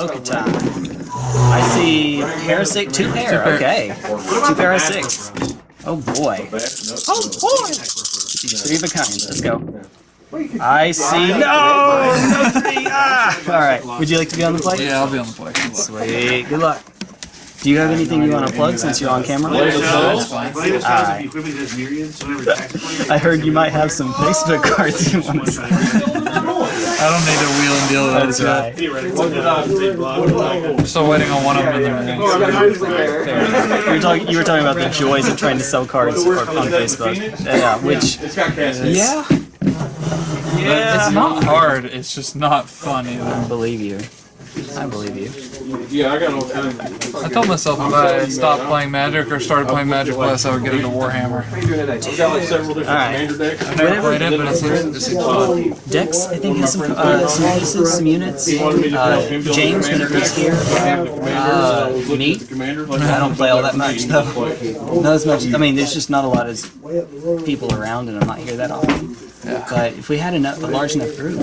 Okay, time. I see hair two pair. Okay, two pair of six. Oh boy. Oh boy. Three of a kind. Let's go. I see. No, no three. Ah. All right. Would you like to be on the play? Yeah, I'll be on the play. Sweet. Good luck. Do you have anything you want to plug since you're on camera? Latest Alright. the equipment does myriads whenever tactically. I heard you might have some Facebook cards you want to sign. I don't need to wheel and deal with That's that right. Theoretically. I'm still waiting on one of them in the mail. You were talking. You were talking about the joys of trying to sell cards on Facebook. Yeah, which yeah, yeah. It's not hard, it's just not fun I either. believe you. I believe you. Yeah, I got all kinds of. I told myself if I stopped playing Magic or started playing Magic Plus, I would get into Warhammer. I've got like several different Alright. commander decks. I've never played it, but it seems, fun. Dex, I think has some uh, some pieces, some units. Uh, James, whenever he's here. Uh, me. I don't play all that much though. Not as much. I mean, there's just not a lot of people around, and I'm not here that often. But if we had enough, a large enough group,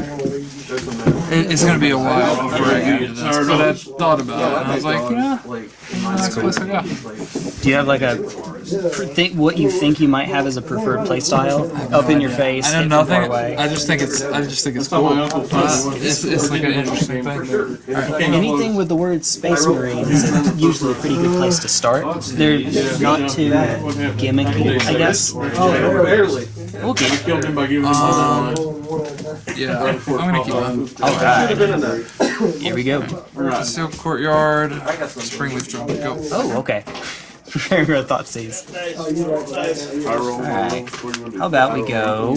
It, it's gonna be a while before I get into this, but I thought about it, and I was like, yeah, that's the place I go. do you have like a pr- think what you think you might have as a preferred playstyle up in your face, I know nothing. I just think it's. I just think it's cool. Uh, it's, it's like an interesting thing. Anything with the word Space Marine is usually a pretty good place to start. They're not too gimmicky, I guess. Oh, Barely. Okay. Killed him by giving him Um, a Yeah, I'm gonna keep mine. Alright, here we go. Steel Courtyard, Springleaf Drum. Go. Oh, okay. Preparing for a Thoughtseize. Alright. How about we go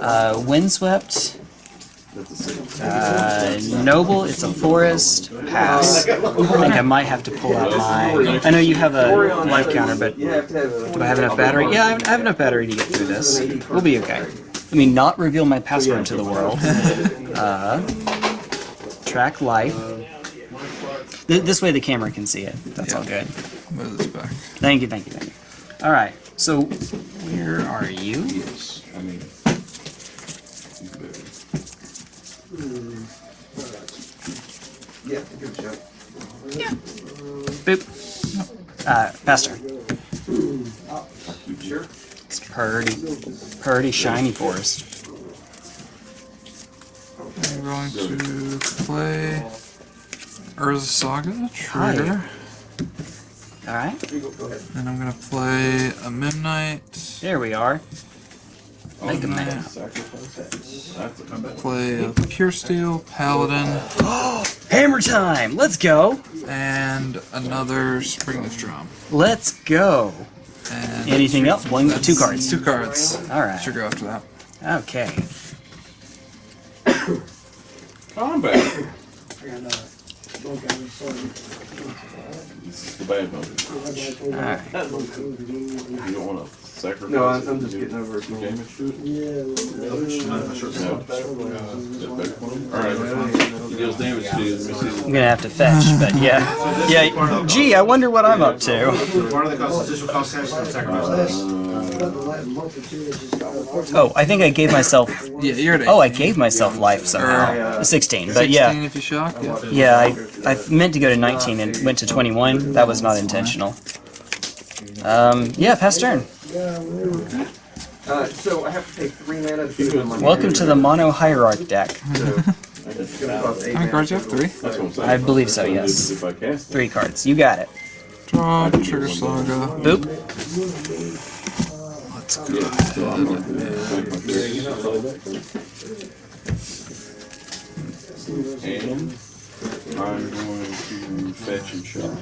uh, Windswept, uh, Noble, it's a forest, pass. I think I might have to pull out my... I know you have a life counter, but do I have enough battery? Yeah, I have enough battery to get through this. We'll be okay. Let me not reveal my password to the world. Uh, track life. Th- This way the camera can see it. That's all good. Move this back. Thank you, thank you, thank you. All right. So, where are you? Yes, I mean. Yeah, good job. Yeah. Boop. Uh, Pastor. Sure. It's pretty, pretty shiny forest. I'm going to play Urza Saga, Trigger. All right. And I'm gonna play a Midnight, There we are. Make a man. play a Pure Steel, Paladin, Hammer time. Let's go. and another Springleaf Drum. Let's go. And Anything else? One, two cards. Two cards. All right. Should go after that. Okay. Combat. This is the bad one. All right. You don't want to sacrifice. No, I'm- I'm just getting over it. some damage to it. No. Is that better for? All right. He deals damage to you. Let me see. I'm gonna have to fetch, but yeah, yeah. Gee, I wonder what I'm up to. Part of the constitutional cost has to sacrifice. Oh, I think I gave myself. Yeah, you're at Oh, I gave myself life somehow. 16, but 16 yeah. if you shock. Yeah. Yeah, I, I meant to go to 19 and went to 21. That was not intentional. Um, yeah, pass turn. Uh, so I have to take three mana to my Welcome to the mono hierarch deck. I How many you have? Three? I believe so, yes. Three cards. You got it. Draw, Trigger Saga. Boop. Let's go. I'm gonna fetch and shot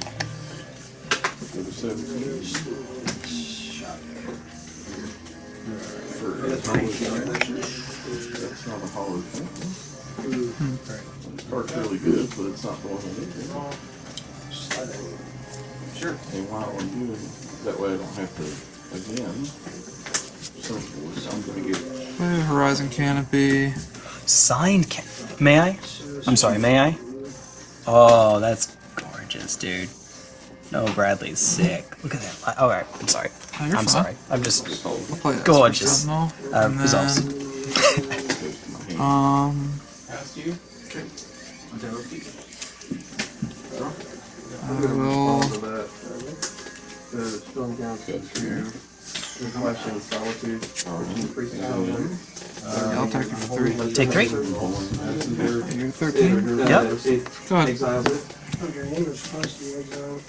for that's That's not a hollow thing. It's Part's really good, but it's not the one I need. Sure. And while I'm doing that way, I don't have to again. So I'm gonna get Horizon Canopy. Signed can May I? I'm sorry, may I? Oh, that's gorgeous, dude. No, Bradley's sick. Look at that. Alright, I'm sorry. Oh, I'm fine. sorry. I'm just. I'll play Gorgeous. Sentinel, Uh, and results. Um, I will. The storm council to request in solitude, which increases solitude. Yeah, I'll take it for three. Take three. You're 13? Yep. Go ahead. Exiles it. Okay, your name is supposed to be exiled,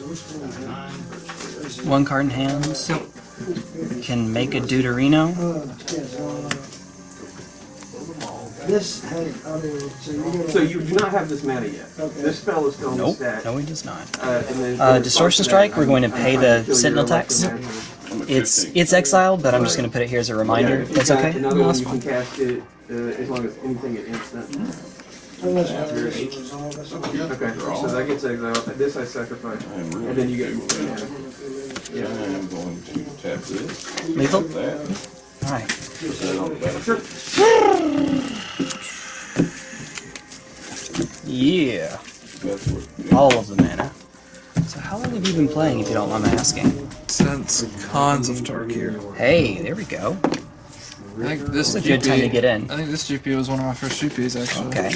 one is it? One card in hand. Yep. Can make a Deuterino. This, hey, I mean, so you're. So you do not have this mana yet. Okay. This spell is still in the Nope. stack. No, he does not. Uh, Uh, Distortion Strike, we're going to I'm pay the to kill Sentinel tax. It's it's exiled, but I'm just going to put it here as a reminder. if you okay. Another No, one you can cast it uh, as long as anything at instant. Unless I resolve, that's okay. So that gets exiled. This I sacrifice, and then you get. Yeah. I'm going to tap this, Lethal. that, All right. put that on the back. Yeah. All of the mana. So how long have you been playing, if you don't mind my asking? Since Khans of Tarkir. Hey, there we go. I think this It's a good time to GP get in. I think this GP was one of my first GPs actually. Okay.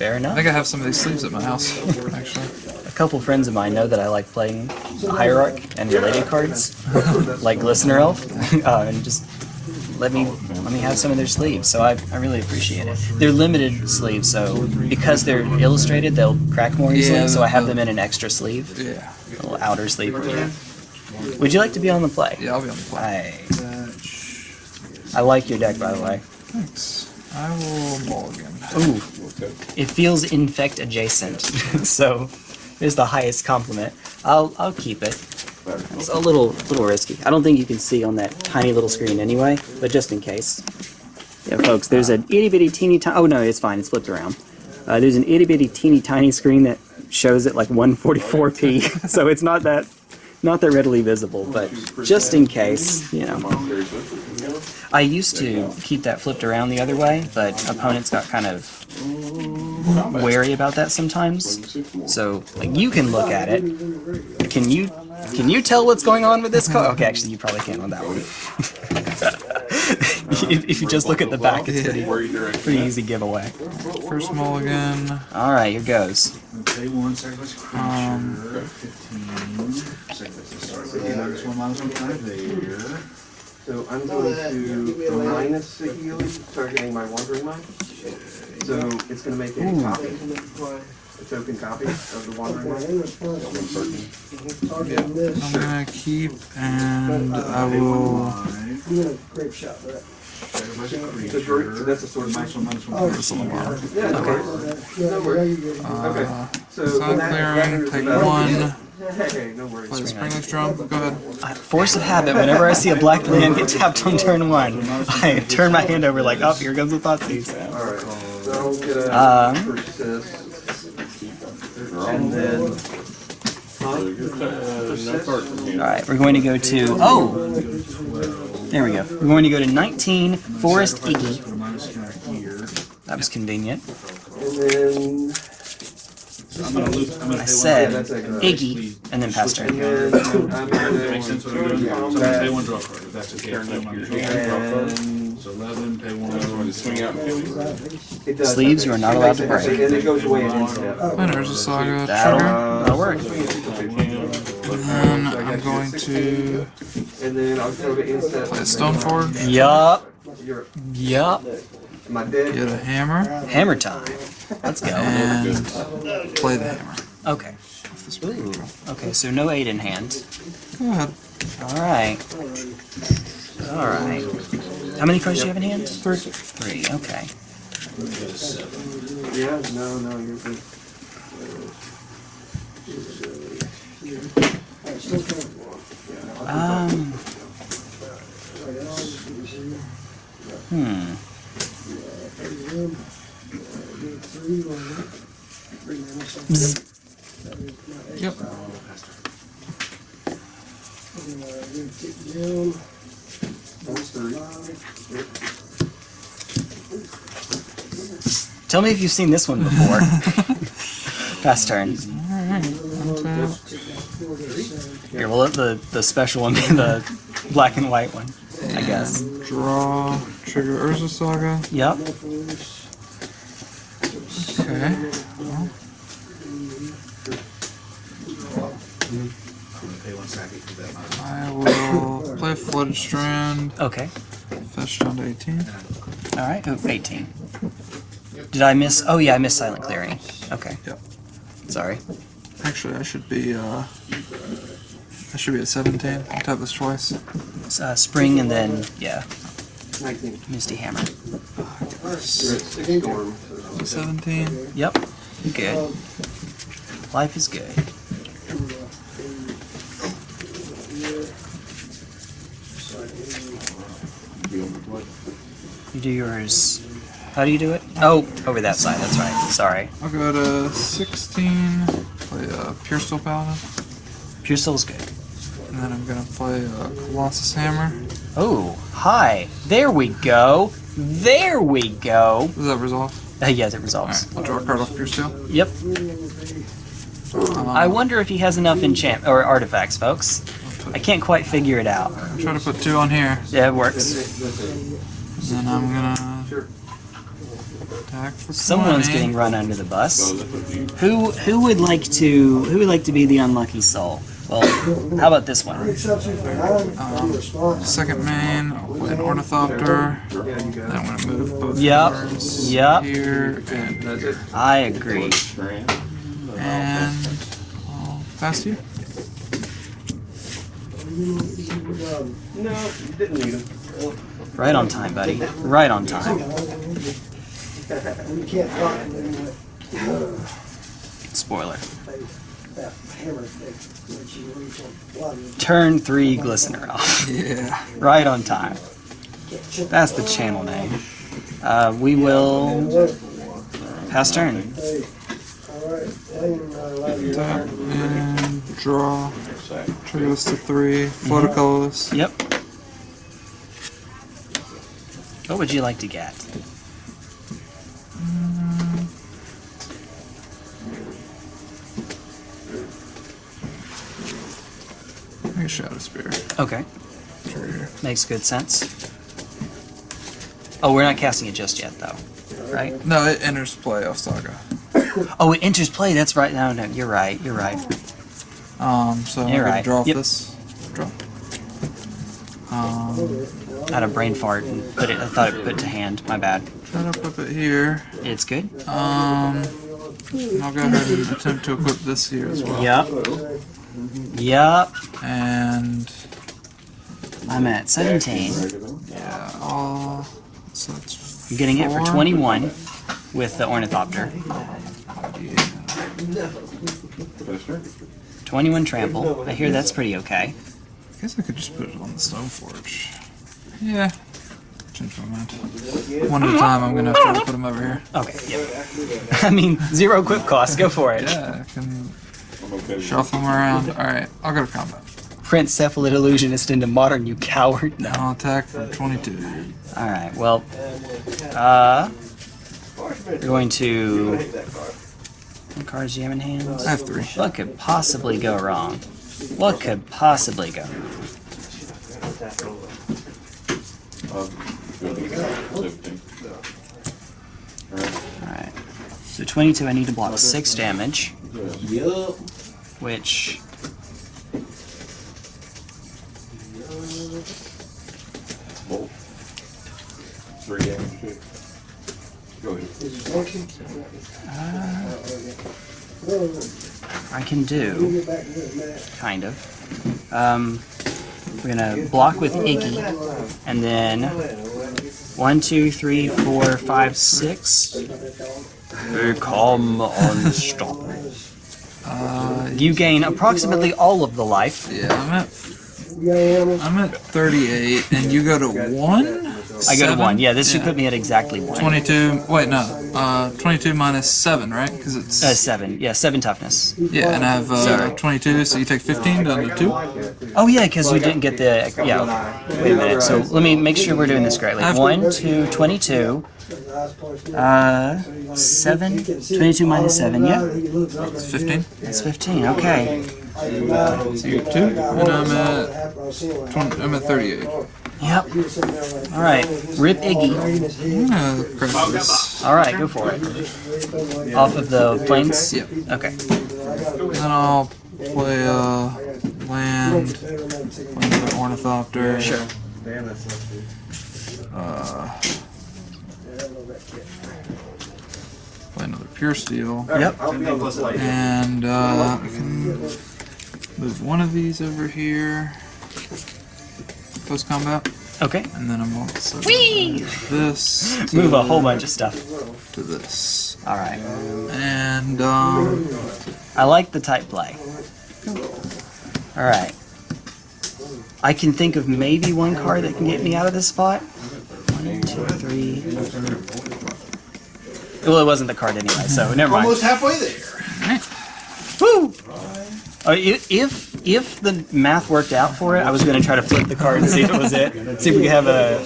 Fair enough. I think I have some of these sleeves at my house, actually. A couple friends of mine know that I like playing Hierarch and related cards, like Glistener Elf, uh, and just let me let me have some of their sleeves. So I, I really appreciate it. They're limited sleeves, so because they're illustrated, they'll crack more easily. Yeah, so I have them in an extra sleeve, Yeah. a little outer sleeve for. Would you like to be on the play? Yeah, I'll be on the play. I, I like your deck, by the way. Thanks. I will mulligan. Ooh, it feels infect adjacent, so there's the highest compliment. I'll I'll keep it. It's a little little risky. I don't think you can see on that tiny little screen anyway, but just in case. Yeah, folks, there's an itty bitty teeny tiny. Oh no, it's fine. It's flipped around. Uh, there's an itty bitty teeny tiny screen that shows it like 144p, so it's not that not that readily visible. But just in case, you know. I used to keep that flipped around the other way, but opponents got kind of wary about that sometimes. So, like, you can look at it. Can you can you tell what's going on with this card? Okay, actually, you probably can't on that one. if, if you just look at the back, it's pretty, Where you direct pretty easy giveaway. First mulligan. All right, here goes. Pay one, sacrifice a Um, creature, fifteen, sacrifice the start, minus one, minus one time there. So I'm going to minus the healing, targeting my Wandering Mind. So it's going to make a copy, a token copy of the Wandering Okay, Mind. in response, targeting I'm gonna keep and I will. you're gonna grape shot, right? Sacrifice a So great, so that's a sort of Minus mine. one, minus one. Oh, minus one. Yeah, no worries. Yeah, No worries. you. Okay, Uh, so side when that- that clearing, take the battle- one. Hey, no worries. Play the Springleaf Drum. Go ahead. Uh, Force of habit. Whenever I see a black land get tapped on turn one, I turn my hand over like, oh, here comes the thought Thoughtseize. Alright, so I'll get a Um, persist. And then. So you're, uh, no card from here. All right, we're going to go to oh, there we go. We're going to go to 19 Forest Iggy. Put a minus here, here. That was convenient. And then. I'm gonna lose, I'm gonna. I said that's Iggy and then pass turn. then Makes sense what I'm doing? So I'm gonna pay one draw card, if that's okay. I'll one draw card. So eleven, pay one. I'm swing out and kill you. does. Sleeves you are not allowed to break. And it goes away at instep. And there's a Saga That'll, trigger. that'll work. And I'm going to And then I'll go to play Stoneforge. Yup, yup. Am I dead? Get a hammer. Hammer time. Let's go. And play the hammer. Okay. Ooh. Okay, so no eight in hand. Go ahead. All right. All right. How many cards do you have in hand? Three. Three. Okay. Yeah, no, no, you're good. Alright, still coming. Um. Hmm. Three, one, three mana, so Bzz. that is not eight. Yep. And, uh, we're gonna kick down, That's three. five, Tell me if you've seen this one before. Pass turn. Alright. Untap. take that four to seven. Here, we'll let the, the special one be the black and white one. I guess. Draw, trigger Urza Saga. Yep. Okay. Pay one second for that. I will play Flooded Strand, Okay. fetch down to 18. All right. Oh, 18. Did I miss? Oh yeah, I missed silent clearing. Okay. Yep. Sorry. Actually, I should be, uh, I should be at 17. I tap this twice. It's, uh, spring and then yeah, 19. Misty Hammer. You're at six storm. so- 17. Yep. Good. Life is good. You do yours. How do you do it? Oh, over that side. That's right. Sorry. I'll go to 16, play uh, Puresteel Paladin, Pure Soul's good. and then I'm gonna play uh, Colossus Hammer. Oh, hi. There we go. There we go. Does that resolve? Uh, yes, it resolves. Alright, I'll draw a card off Pure Steel. Yep. Um, I wonder if he has enough enchant or artifacts, folks. I can't quite figure it out. I'll try to put two on here, Yeah, it works. and then I'm gonna attack for 20. Someone's getting run under the bus. Who who would like to who would like to be the unlucky soul? Well, how about this one? Exception Um. Second main, I'll an Ornithopter. Then I'm gonna move both Yep, cards yep. here and That's it. I agree. and I'll pass you. No, didn't need him. Right on time, buddy. Right on time. We can't talk to them with Spoiler. that hammer thing, which you reach on blood. Turn three glistener off. Yeah. Right on time. That's the channel name. Uh, we will pass turn. Hey, all right, Lane, uh, love you. Tap and draw. Trigger this to three. Float a colorless. Yep. What would you like to get? Shadow Spear. Okay. Makes good sense. Oh, we're not casting it just yet, though. Right? No, it enters play off Saga. Oh, it enters play. That's right. No, no, you're right. You're right. Um, so I'm You're gonna draw off Yep. this. Draw. Um, I had a brain fart and put it. I thought it put to hand. My bad. try to equip it here. It's good. Um, I'll go ahead and attempt to equip this here as well. Yep. Yep. And I'm at 17. yeah, I'll, so that's I'm getting it for 21 with the ornithopter. Yeah. 21 trample. I hear that's pretty okay. I guess I could just put it on the stone forge. Yeah. Change my mind. One at a time. I'm gonna have to try to put them over here. Okay. Yep. I mean, zero equip cost. Go for it. Yeah, I can shuffle them around. All right, I'll go to combat. Prince Cephalid Illusionist into modern, you coward. No. I'll attack for 22. All right. Well, uh, we're going to. What cards do you have in hand? I have three. What could possibly go wrong? What could possibly go? All right. So 22. I need to block six damage, which Three damage too. Go ahead. Is it motion? I can do. get back to this minute. kind of. Um, we're gonna block with Iggy, and then one, two, three, four, five, six. Become unstoppable. Uh, You gain approximately all of the life. yeah, I'm at You got animals? I'm at 38, and you go to one. I go to one. Yeah, this should put me at exactly one. 22. Wait, no. Uh, 22 minus seven, right? Because it's Uh, seven. Yeah, seven toughness. yeah, and I have uh, Sorry. 22, so you take 15 down to two. Oh yeah, because you didn't get the yeah. Wait a minute. So let me make sure we're doing this correctly. One, two, twenty-two. The last place Uh, seven. Twenty-two minus seven. Yeah, He looks up It's 15. that's fifteen. Okay. So you're two, and I'm at 20, I'm at 38. Yep. He was sitting there like. All right. Rip Iggy. I'm gonna credit this. All right, go for it. Off of the planes. Yep. Okay. Then I'll play uh, land, another ornithopter. Sure. Damn, that's not good. Uh, play another pure steel. Yep. I'll be on the flight. And uh, I can move one of these over here. Post combat. Okay. And then I'm also Whee! this to, Move a whole bunch of stuff. to this. All right. And um, I like the type play. All right. I can think of maybe one card that can get me out of this spot. One, two, three. Well, it wasn't the card anyway, so never mind. Almost halfway there. Woo! Uh, if if the math worked out for it, I was going to try to flip the card and see if it was it. See if we could have a.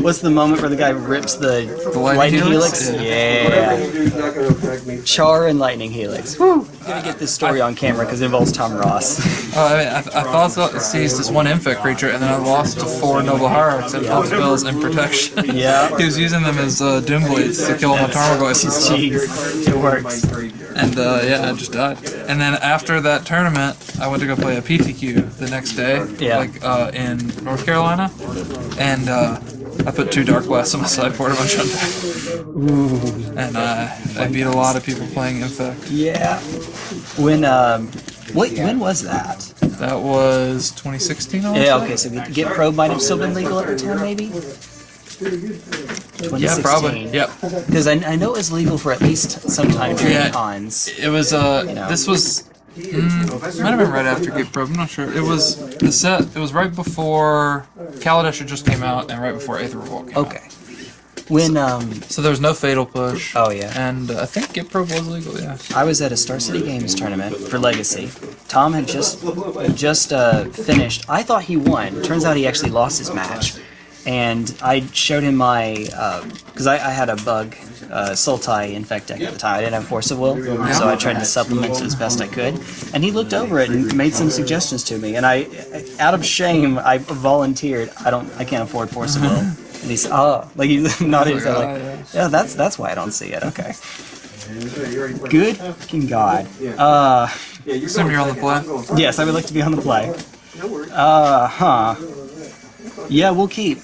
What's the moment where the guy rips the, The lightning helix? Yeah. Whatever you do is not gonna affect me. Char and lightning helix. Woo! Gonna get this story on camera because it involves Tom Ross. oh, I mean, I, I thought so, seized this one infect creature, and then I lost to four noble hierarchs and both spells and protection. Yeah. he was using them as uh, doom blades to kill all my Tarmogoyfs. Jeez, it works. And uh, yeah, I just died. And then after that tournament, I went to go play a PTQ the next day, Yeah. like uh, in North Carolina, and uh, I put two Dark Blasts on my sideboard of my Shundeck. And uh, I beat a lot of people playing Infect. Yeah. When um, what when was that? That was 2016. I Yeah. Okay. So Get, Git Probe might have still been legal at the time, maybe. Yeah, probably. Yep. Because I, I know it was legal for at least some time during Yeah. Khans. It was uh, know. this was. Mm, might have been right after Git Probe. I'm not sure. It was the set. It was right before Kaladesh just came out, and right before Aether Revolt came out. Okay. When um, So there was no Fatal Push. oh yeah. And uh, I think Git Probe was legal, yeah. I was at a Star City Games tournament for Legacy. Tom had just just uh, finished. I thought he won. Turns out he actually lost his match. And I showed him my because I, I had a bug uh, Sultai Infect deck at the time. I didn't have Force of Will, so I tried to supplement it as best I could. And he looked over it and made some suggestions to me. And I, out of shame, I volunteered. I don't. I can't afford Force of Will. And he said, "Oh, like he nodded his head, like, yeah, that's that's why I don't see it." Okay. Good fucking god. Uh, Yeah, you're Assume going you're on the second. play. I'm going first. yes, I would like to be on the play. No worries. Uh huh. Yeah, we'll keep.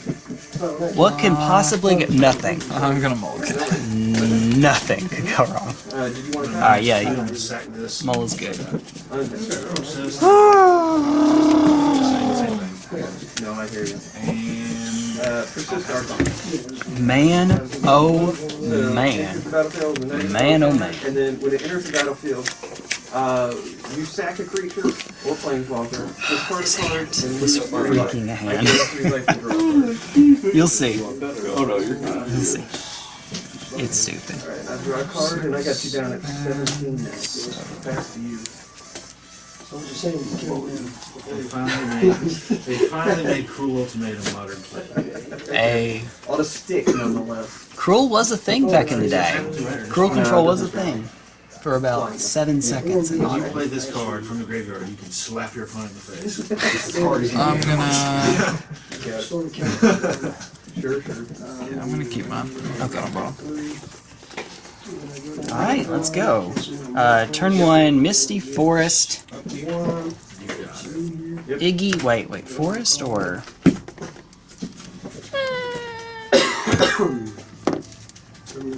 What can possibly get nothing? I'm gonna mulligan. Nothing could go wrong. Uh, did you want to Alright, yeah, you, this. Mull is good. No, I hear you. And Uh, persist Archon. Man, oh man. battlefield, the next Man, oh man. And then when it enters the battlefield, uh, you sack a creature or planeswalker, discard This a card, and is leave it freaking a I hand. get three life to draw. You'll see. Oh no, you're good. You'll see. It's stupid. Alright, I draw a card and I got you down at 17 now. So pass to you. So I'm just saying, you can't win. they finally made, they finally made Cruel Ultimatum modern play. A On a stick, nonetheless. cruel was a thing back in the day. Cruel control was a thing for about seven seconds in When you play this card from the graveyard, you can slap your opponent in the face. This card is I'm gonna. Sort of. Sure, sure. Yeah, I'm gonna keep mine. Okay. Not a problem. All right, let's go. Uh, turn one, Misty Forest, One, Iggy. Wait, wait, Forest or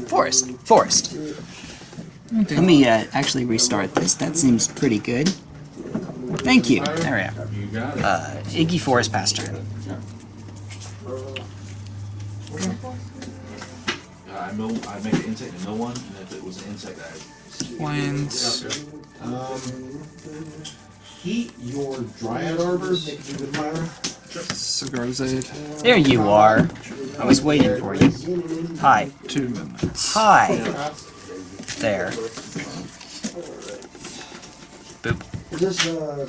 Forest? Forest. Let me uh, actually restart this. That seems pretty good. Thank you. There we You are. Uh, Iggy Forest pass turn. Uh, I mill, I make an insect and mill one, and if it was an insect, I. Planes. Um, heat your Dryad Arbor with Myra. Cigar Zaid. There you are. I was waiting for you. Hi. Two midnights. Hi there. Boop. Is this, uh,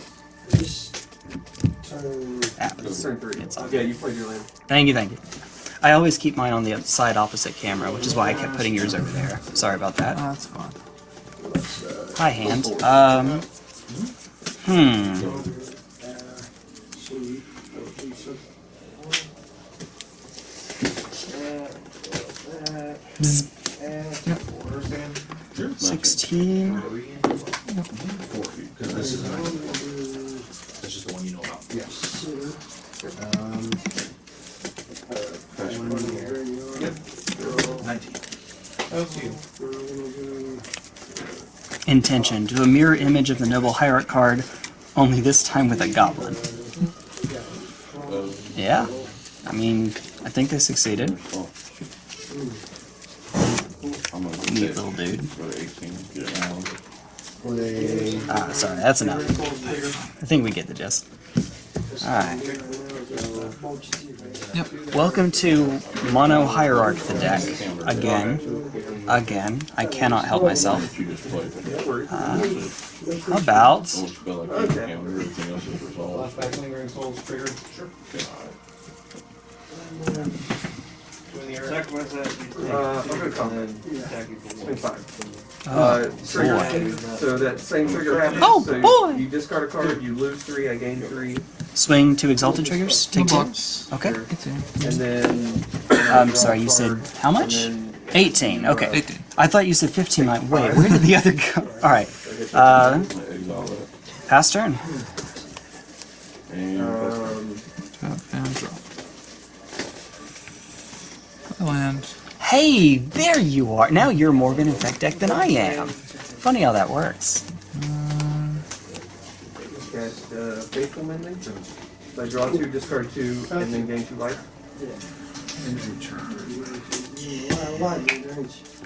is this turn... Ah, it's turn three. It's. Okay, you played your lane. Thank you, thank you. I always keep mine on the side opposite camera, which is why I kept putting yours over there. Sorry about that. Oh, that's fine. Hi, hand. Um, hmm. Bzz. 16. Four feet, because this is, this is the one you know about. Yes. Um, Nineteen. Intention. Do a mirror image of the Noble Hierarch card, only this time with a goblin. Yeah. I mean, I think they succeeded. I'm gonna Neat take- little dude. go to 18, get it now. With a Ah, sorry, that's enough. I think we get the gist. Alright. Yep. Welcome to Mono Hierarch the deck. Again. Again. I cannot help myself. You just play. How about Almost feel like you can, everything else is resolved. flashback lingering souls triggered. Sure. Uh, I'm gonna come. Swing five. Uh, trigger. So that same trigger happens. Oh, so boy. You discard a card, you lose three, I gain three, swing two exalted triggers? Take two? box. Okay. and then. I'm sorry, you said how much? 18. Okay. 18. I thought you said 15. Like, wait, where did the other go? Alright. Uh, pass turn. And Um, Tap and draw. Land. Hey, there you are. Now you're more of an infect deck than I am. Funny how that works. cast uh, Faithful Mending. So I draw two, discard two, and then gain two life.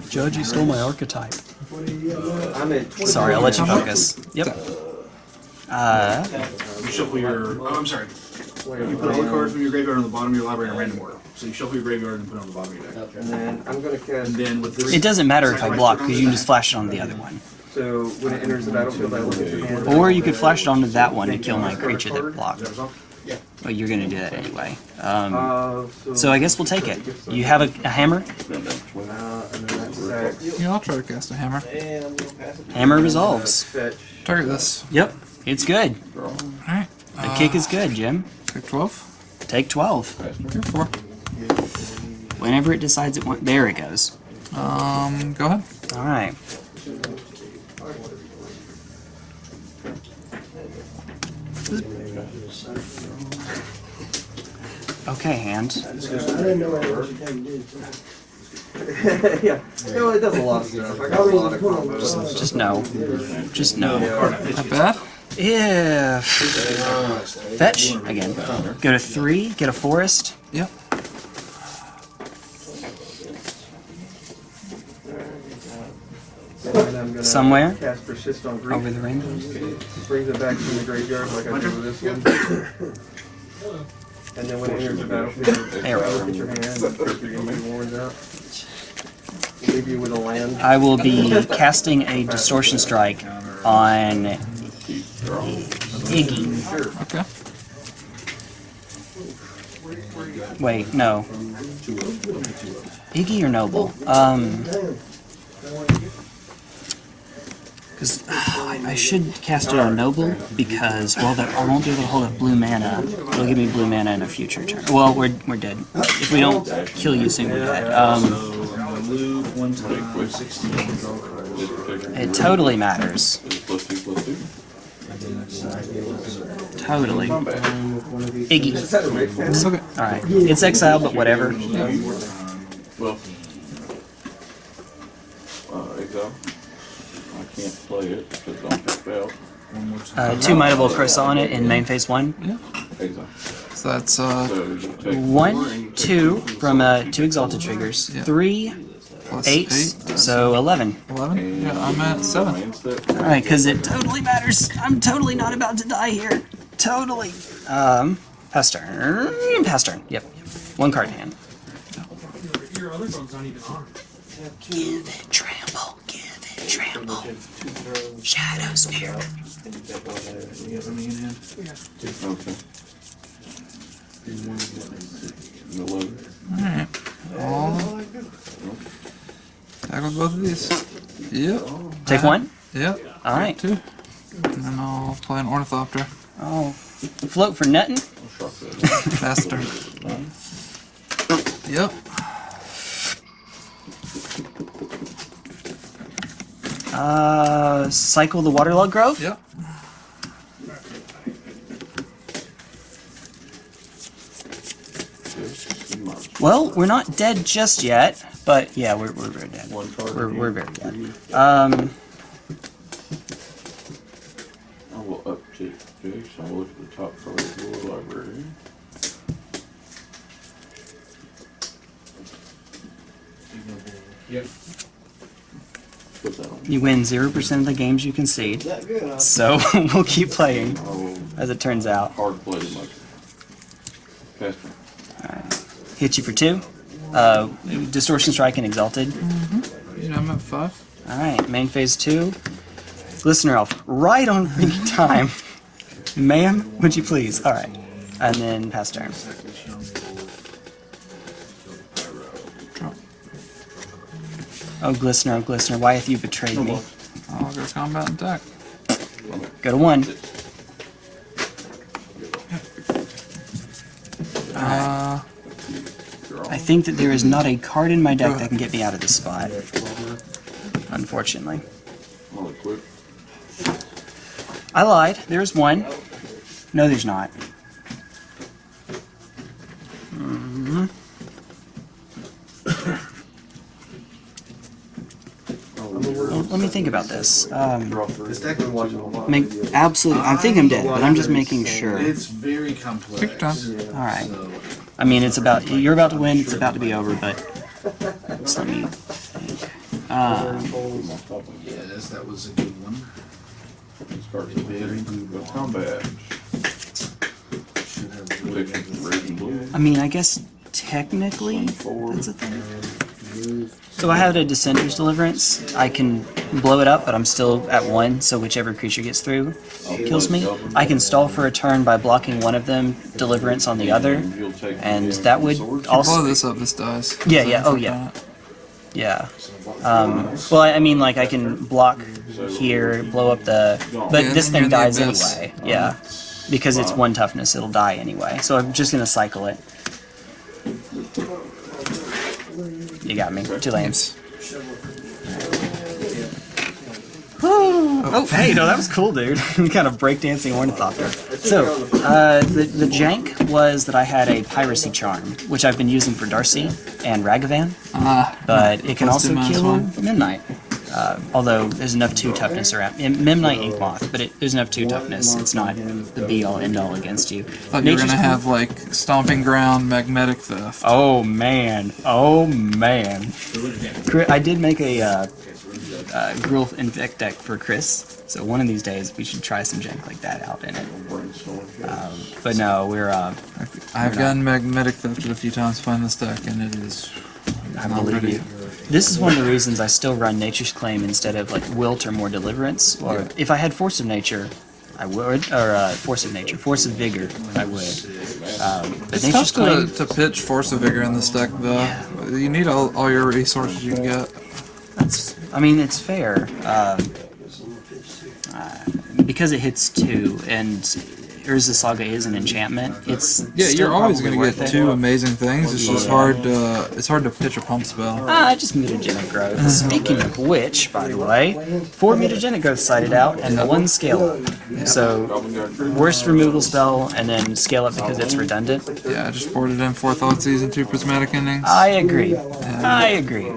Judge, you stole my archetype. I'm at Sorry, I'll let you focus. Yep. Uh, You shuffle your, oh, I'm sorry. Wait, You put all the cards from your graveyard on the bottom of your library in a random order. So you shuffle your graveyard and put it on the bottom of your deck. And then I'm gonna cast. And then with this. it doesn't matter if I block because you can just flash it on the other one. So when it enters the battlefield, I look at your hand. Or you could flash it onto that one to kill my creature that blocked. Is that? But you're gonna do that anyway. Um, Uh, so I guess we'll take it. You have a, a hammer? then that's when Uh, and then that's six. Yeah, I'll try to cast a hammer. Hammer resolves. fetch. Target this. Yep, it's good. Alright. The kick is good, Jim. Take 12. Take 12. Okay, 4. Whenever it decides it wants. There it goes. Um, go ahead. Alright. Okay, hand. I didn't know what was yeah. No, it does a lot of stuff. I got a lot of combos. Just no. Just no. Not bad. If. Fetch again. Go to three, get a forest. Yep. And then I'm gonna Somewhere? Cast on grief. Over the rainbow. Brings it back from the graveyard like I did with this one. And then when it enters the battlefield, Arrow. Look at your hand, you're gonna be warned up. Leave you with a land. I will be casting a distortion strike on Iggy. Okay. Wait, no. Iggy or Noble? Um. Because I, I should cast it on Noble because well, that I won't be able to hold up blue mana. It'll give me blue mana in a future turn. Well, we're we're dead. If we don't kill you soon, we're dead. Um, it totally matters. Totally. Iggy. Is that a raid fan? Okay. All right. It's exile, but whatever. Well. Uh, exile. I can't play it because I'm tapped out. One more time. Uh, two Mightable Croissant on it in main phase one. Exile. So that's, uh, So you take. One, two from uh, two exalted triggers. Yeah. Three, plus eight, 8. so eleven. 11? Yeah, I'm at 7. All right, because it totally matters. I'm totally not about to die here. Totally. Um, pass turn. Pass turn. Yep. One card in hand. Your other phone's not even on. Give it trample. Give it trample. Shadow spear. Okay. Eleven. Alright. I'll tackle both of these. Yep. Take one. Yep. All right. Two. And then I'll play an Ornithopter. Oh, float for nothing? Faster. Yep. Uh, cycle the Waterlog Grove? Yep. Well, we're not dead just yet, but yeah, we're, we're. One card. We're, we're very dead. Um, I will update this. I'll look at the top card of the library. Yep. Put that on. you win 0% of the games you concede. Good, huh? So we'll keep playing, as it turns out. hard play the motion. Pass turn. Hit you for two. Uh, Distortion Strike and Exalted. Main phase two. Glistener Elf, right on freaking time. Ma'am, would you please? Alright. And then pass turn. Oh, Glistener, oh, Glistener, why have you betrayed me? I'll go combat and attack. Go to one. Uh, I think that there is not a card in my deck that can get me out of this spot. Unfortunately. I'll equip. I lied. There's one. No, there's not. Mhm. Let me think about this. Um, This deck been watching a lot. make absolutely. I think I'm dead, but I'm just making sure. It's very complex. Take time. All right. I mean, it's about. You're about to win. It's about to be over, but just let me think. Um, yes, that was a good one. These cards are very good. But combat. Should have Picture red blue. I mean, I guess technically that's a thing. So I have a Dissenter's Deliverance. I can blow it up, but I'm still at one, so whichever creature gets through kills me. I can stall for a turn by blocking one of them, Deliverance on the other, and that would sword. blow this up, this dies. Yeah, yeah, oh, yeah. Yeah. Um, well, I mean, like, I can block here, blow up the... But Yeah, this thing you're in the dies anyway. Yeah. Because it's one toughness, it'll die anyway. So I'm just gonna cycle it. You got me. Two lands. Oh, hey, no, that was cool, dude. kind of breakdancing ornithopter. So, uh, the, the jank was that I had a piracy charm, which I've been using for Darcy and Ragavan, Ah, but it can Plus also minus kill one. Midnight. Uh, although there's enough two toughness around. M- Midnight Ink Moth, but it, there's enough two toughness. It's not the be all end all against you. thought you were Nature's gonna have like stomping ground, magnetic theft. Oh man, oh man. I did make a uh, uh, Grill Infect deck for Chris, so one of these days we should try some jank like that out in it. Um, but no, we're, uh, I've gotten magnetic thefted a few times playing this deck, and it is. I believe pretty. you. This is one of the reasons I still run Nature's Claim instead of like Wilt or more Deliverance. Or if I had Force of Nature, I would, or uh, Force of Nature, Force of Vigor, I would. Um, but It's Nature's tough to, Claim, to pitch Force of Vigor in this deck, though. You need all, all your resources you can get. That's, I mean, it's fair. Um, uh, because it hits two, and Urza Saga is an enchantment, it's Yeah, you're always gonna get worth it. two amazing things. It's just hard to it's hard to pitch a pump spell. Ah, I just mutagenic growth. Speaking of which, by the way, four mutagenic growth cited out and one scale up. So worst removal spell and then scale up because it's redundant. Yeah, I just boarded in four Thought Season, two Prismatic Endings. I agree. I agree.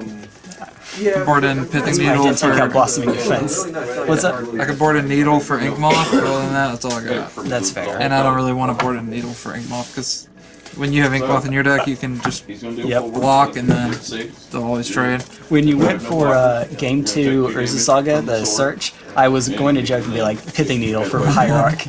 Board in Pithing That's I Needle did take out for. Blossoming Defense. What's up? I could board a Needle for Ink Moth, other than that, that's all I got. That's fair. And I don't really want to board a Needle for Ink Moth because when you have Ink Moth in your deck, you can just He's Yep. block and then they'll always trade. When you went for uh, game two Urza Saga, the search, I was going to joke and be like pithing needle for Hierarch.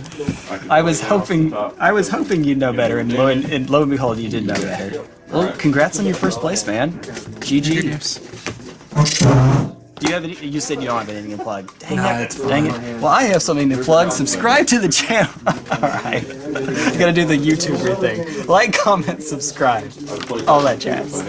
I was hoping I was hoping you'd know better, and lo and, and lo and behold, you did know better. Well, congrats on your first place, man. GG. Do you have any? You said you don't have anything to plug. Dang Nah, it! Dang it! Well, I have something to plug. Subscribe to the channel. All right. Gotta do the YouTuber thing. Like, comment, subscribe. All that jazz.